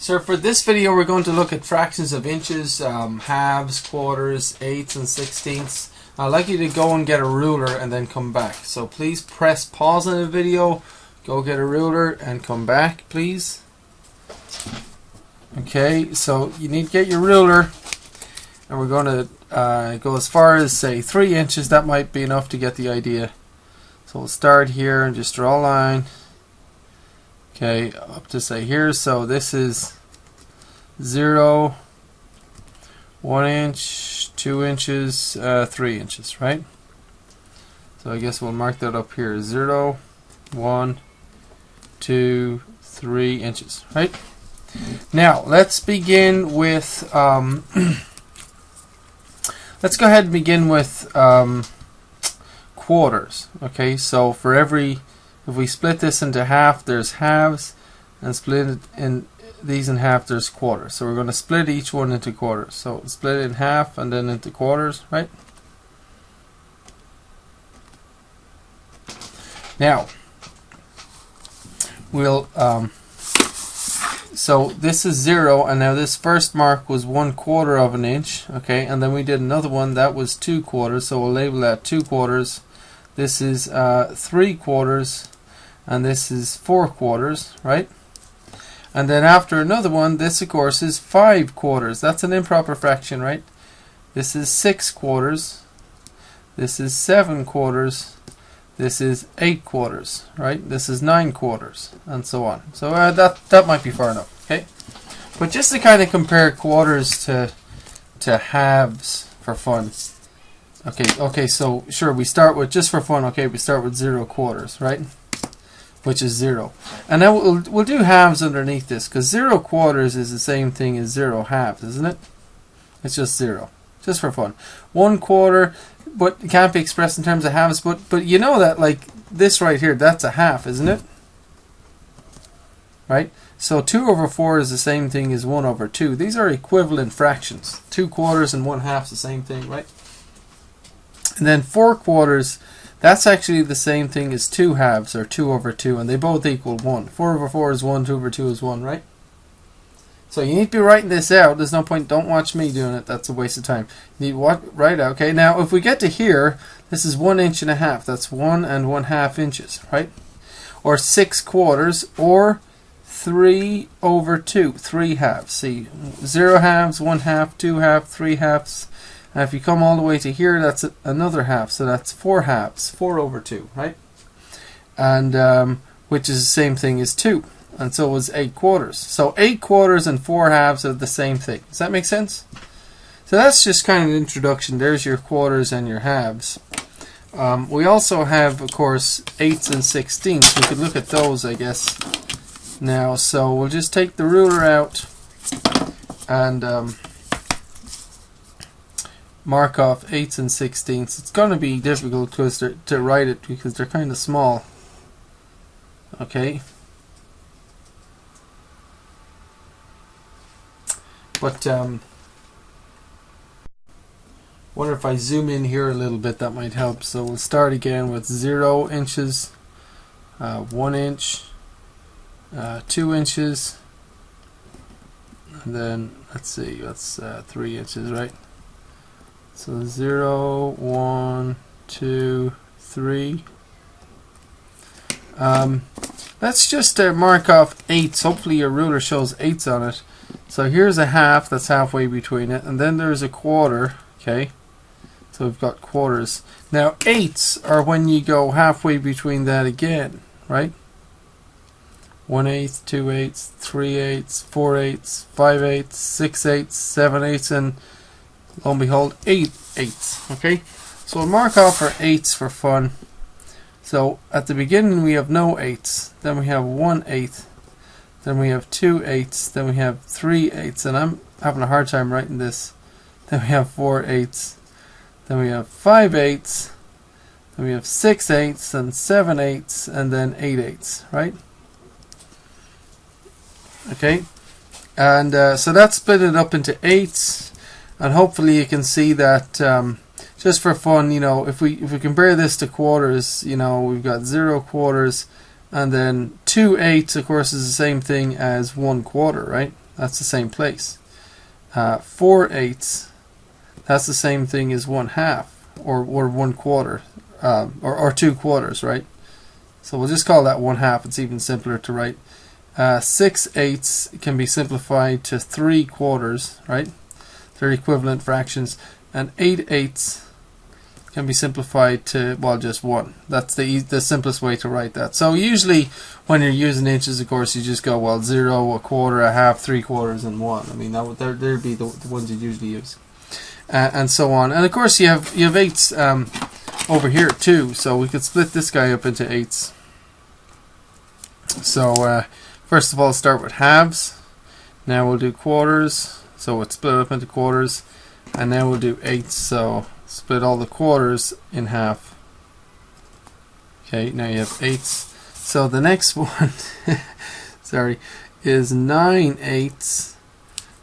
So for this video we're going to look at fractions of inches, um, halves, quarters, eighths and sixteenths. I'd like you to go and get a ruler and then come back. So please press pause on the video, go get a ruler and come back please. Okay, so you need to get your ruler and we're going to uh, go as far as say 3 inches. That might be enough to get the idea. So we'll start here and just draw a line. Okay, up to say here. So this is 0, 1 inch, 2 inches, uh, 3 inches, right? So I guess we'll mark that up here. 0, 1, 2, 3 inches, right? Now, let's begin with, um, let's go ahead and begin with um, quarters. Okay, so for every, if we split this into half, there's halves, and split it in these in half, there's quarters. So we're going to split each one into quarters. So split it in half and then into quarters, right? Now, we'll um, so this is zero and now this first mark was one quarter of an inch okay and then we did another one that was two quarters so we'll label that two quarters this is uh, three quarters and this is four quarters right and then after another one this of course is five quarters that's an improper fraction right this is six quarters this is seven quarters this is 8 quarters, right? This is 9 quarters, and so on. So uh, that, that might be far enough, okay? But just to kind of compare quarters to, to halves for fun. Okay, okay, so sure, we start with, just for fun, okay, we start with 0 quarters, right? Which is 0. And then we'll, we'll do halves underneath this, because 0 quarters is the same thing as 0 halves, isn't it? It's just 0 just for fun. One quarter but it can't be expressed in terms of halves. But but you know that like this right here, that's a half, isn't it? Right. So two over four is the same thing as one over two. These are equivalent fractions. Two quarters and one half is the same thing, right? And then four quarters, that's actually the same thing as two halves or two over two, and they both equal one. Four over four is one, two over two is one, right? So you need to be writing this out. There's no point. Don't watch me doing it. That's a waste of time. You need what out. Okay. Now if we get to here, this is one inch and a half. That's one and one half inches, right? Or six quarters, or three over two. Three halves. See, zero halves, one half, two half, three halves. And if you come all the way to here, that's another half. So that's four halves. Four over two, right? And um, which is the same thing as two and so it was 8 quarters. So 8 quarters and 4 halves are the same thing. Does that make sense? So that's just kind of an introduction. There's your quarters and your halves. Um, we also have, of course, eighths and sixteenths. We could look at those, I guess, now. So we'll just take the ruler out and um, mark off eighths and sixteenths. It's going to be difficult to, to write it because they're kind of small. Okay. But um, wonder if I zoom in here a little bit that might help. So we'll start again with zero inches, uh, one inch, uh, two inches, and then let's see, that's uh, three inches, right? So zero, one, two, three. Um, let's just uh, mark off eighths. Hopefully your ruler shows eighths on it. So here's a half that's halfway between it, and then there's a quarter, okay? So we've got quarters. Now eighths are when you go halfway between that again, right? One eighth, two eighths, three eighths, four eighths, five eighths, six eighths, seven eighths, and lo and behold, eight eights. okay? So we'll mark off our eights for fun. So at the beginning we have no eights, then we have one eighth, then we have 2 eighths, then we have 3 eighths, and I'm having a hard time writing this. Then we have 4 eighths, then we have 5 eighths, then we have 6 eighths, and 7 eighths, and then 8 eighths, right? Okay, and uh, so that's split it up into eighths, and hopefully you can see that um, just for fun, you know, if we if we compare this to quarters, you know, we've got zero quarters, and then 2 eighths, of course, is the same thing as 1 quarter, right? That's the same place. Uh, 4 eighths, that's the same thing as 1 half, or, or 1 quarter, um, or, or 2 quarters, right? So we'll just call that 1 half. It's even simpler to write. Uh, 6 eighths can be simplified to 3 quarters, right? They're equivalent fractions. And 8 eighths can be simplified to, well, just 1. That's the, the simplest way to write that. So usually when you're using inches, of course, you just go, well, 0, a quarter, a half, 3 quarters, and 1. I mean, that would there, there'd be the, the ones you'd usually use. Uh, and so on. And of course, you have you have eighths um, over here too. So we could split this guy up into eighths. So uh, first of all, start with halves. Now we'll do quarters. So it's split up into quarters, and then we'll do eighths. So split all the quarters in half. Okay, now you have eighths. So the next one, sorry, is nine eighths.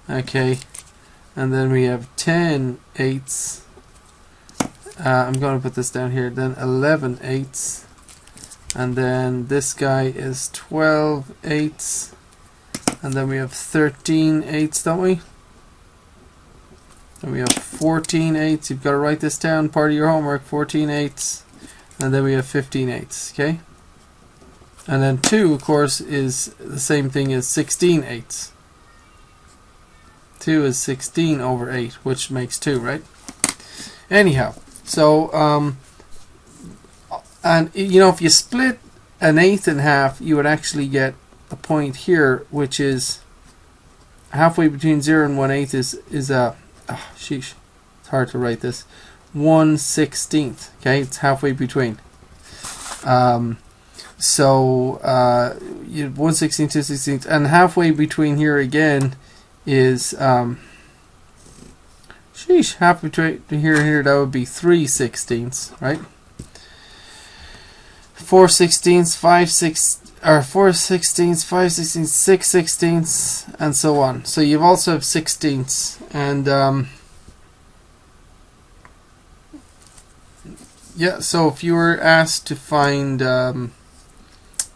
Okay, and then we have 10 eighths. Uh, I'm going to put this down here. Then 11 eighths, and then this guy is 12 eighths, and then we have 13 eighths, don't we? Then we have 14 eighths. You've got to write this down. Part of your homework. 14 eighths, and then we have 15 eighths. Okay. And then 2, of course, is the same thing as 16 eighths. 2 is 16 over 8, which makes 2, right? Anyhow, so, um, and you know, if you split an eighth in half, you would actually get a point here, which is halfway between 0 and 1 eighth is, is a, oh, sheesh, it's hard to write this, 1 sixteenth, okay, it's halfway between. Um, so, uh, you 1 16th, 2 16th, and halfway between here again is um, sheesh half between here and here that would be 3 sixteenths right? 4 sixteenths 5 six or 4 sixteenths 5 sixteenths 6 sixteenths and so on so you also have sixteenths and um, yeah so if you were asked to find um,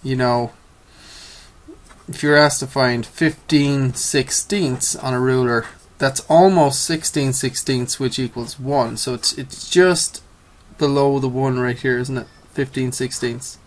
you know if you're asked to find 15 sixteenths on a ruler, that's almost 16 sixteenths, which equals 1. So it's it's just below the 1 right here, isn't it? 15 sixteenths.